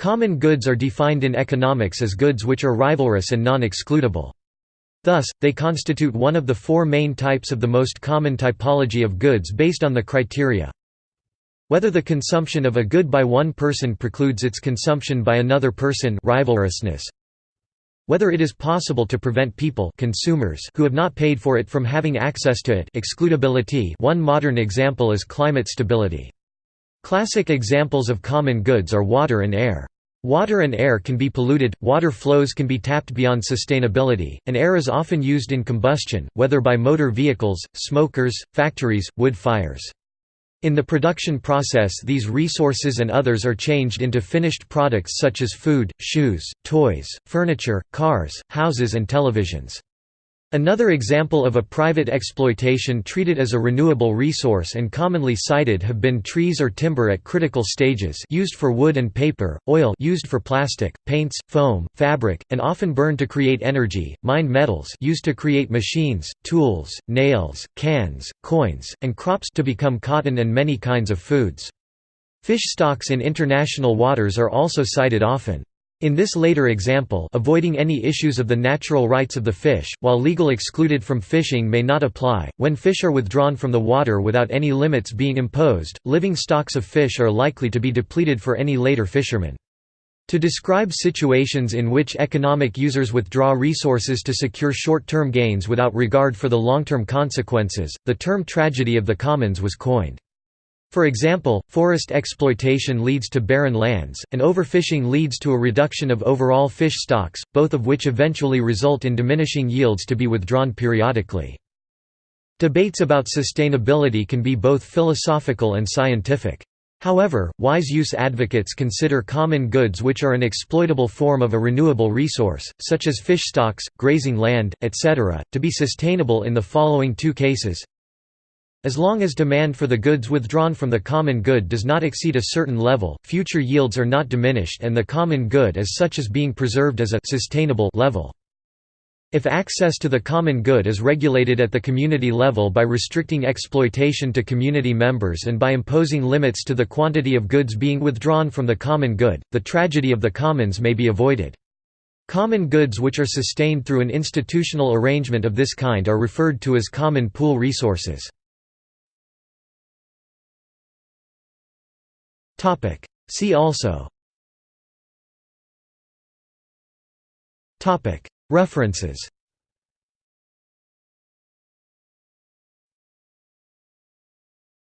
Common goods are defined in economics as goods which are rivalrous and non-excludable. Thus, they constitute one of the four main types of the most common typology of goods based on the criteria whether the consumption of a good by one person precludes its consumption by another person rivalrousness, whether it is possible to prevent people consumers who have not paid for it from having access to it excludability one modern example is climate stability. Classic examples of common goods are water and air. Water and air can be polluted, water flows can be tapped beyond sustainability, and air is often used in combustion, whether by motor vehicles, smokers, factories, wood fires. In the production process these resources and others are changed into finished products such as food, shoes, toys, furniture, cars, houses and televisions. Another example of a private exploitation treated as a renewable resource and commonly cited have been trees or timber at critical stages used for wood and paper, oil used for plastic, paints, foam, fabric, and often burned to create energy, mined metals used to create machines, tools, nails, cans, coins, and crops to become cotton and many kinds of foods. Fish stocks in international waters are also cited often. In this later example avoiding any issues of the natural rights of the fish, while legal excluded from fishing may not apply, when fish are withdrawn from the water without any limits being imposed, living stocks of fish are likely to be depleted for any later fishermen. To describe situations in which economic users withdraw resources to secure short-term gains without regard for the long-term consequences, the term tragedy of the commons was coined. For example, forest exploitation leads to barren lands, and overfishing leads to a reduction of overall fish stocks, both of which eventually result in diminishing yields to be withdrawn periodically. Debates about sustainability can be both philosophical and scientific. However, wise use advocates consider common goods which are an exploitable form of a renewable resource, such as fish stocks, grazing land, etc., to be sustainable in the following two cases as long as demand for the goods withdrawn from the common good does not exceed a certain level, future yields are not diminished and the common good as such is being preserved as a sustainable level. If access to the common good is regulated at the community level by restricting exploitation to community members and by imposing limits to the quantity of goods being withdrawn from the common good, the tragedy of the commons may be avoided. Common goods which are sustained through an institutional arrangement of this kind are referred to as common pool resources. Topic. See also Topic. References